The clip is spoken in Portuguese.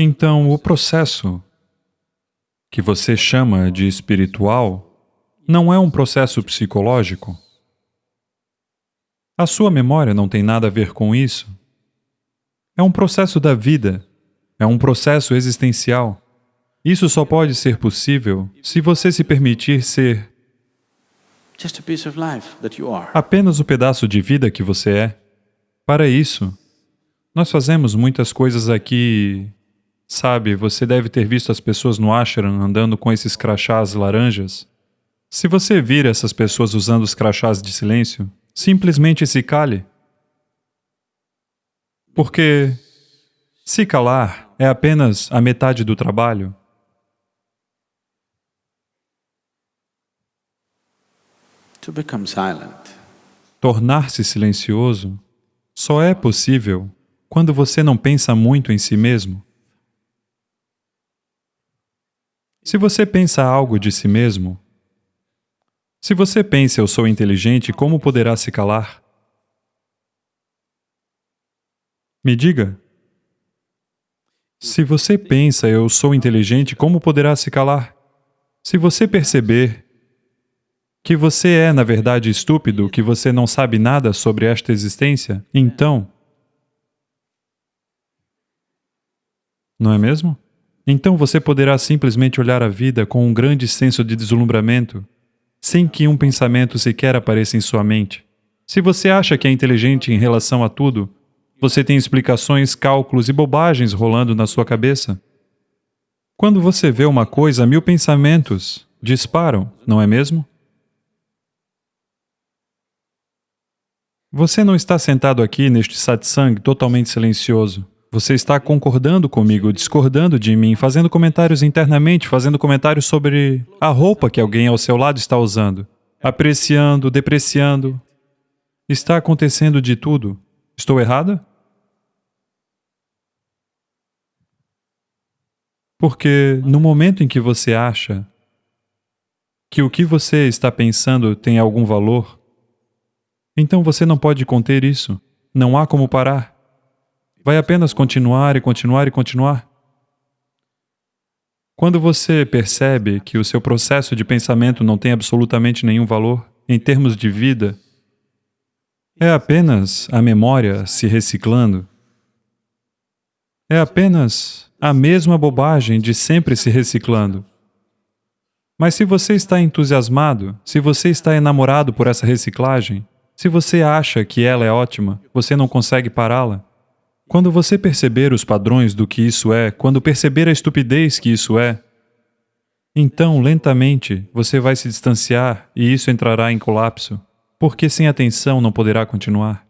Então, o processo que você chama de espiritual não é um processo psicológico. A sua memória não tem nada a ver com isso. É um processo da vida, é um processo existencial. Isso só pode ser possível se você se permitir ser apenas o pedaço de vida que você é. Para isso, nós fazemos muitas coisas aqui Sabe, você deve ter visto as pessoas no ashram andando com esses crachás laranjas. Se você vir essas pessoas usando os crachás de silêncio, simplesmente se cale. Porque se calar é apenas a metade do trabalho. Tornar-se silencioso só é possível quando você não pensa muito em si mesmo. Se você pensa algo de si mesmo, se você pensa eu sou inteligente, como poderá se calar? Me diga. Se você pensa eu sou inteligente, como poderá se calar? Se você perceber que você é, na verdade, estúpido, que você não sabe nada sobre esta existência, então... Não é mesmo? Então você poderá simplesmente olhar a vida com um grande senso de deslumbramento, sem que um pensamento sequer apareça em sua mente. Se você acha que é inteligente em relação a tudo, você tem explicações, cálculos e bobagens rolando na sua cabeça. Quando você vê uma coisa, mil pensamentos disparam, não é mesmo? Você não está sentado aqui neste satsang totalmente silencioso. Você está concordando comigo, discordando de mim, fazendo comentários internamente, fazendo comentários sobre a roupa que alguém ao seu lado está usando, apreciando, depreciando. Está acontecendo de tudo. Estou errada? Porque no momento em que você acha que o que você está pensando tem algum valor, então você não pode conter isso. Não há como parar vai apenas continuar e continuar e continuar. Quando você percebe que o seu processo de pensamento não tem absolutamente nenhum valor em termos de vida, é apenas a memória se reciclando. É apenas a mesma bobagem de sempre se reciclando. Mas se você está entusiasmado, se você está enamorado por essa reciclagem, se você acha que ela é ótima, você não consegue pará-la, quando você perceber os padrões do que isso é, quando perceber a estupidez que isso é, então, lentamente, você vai se distanciar e isso entrará em colapso, porque sem atenção não poderá continuar.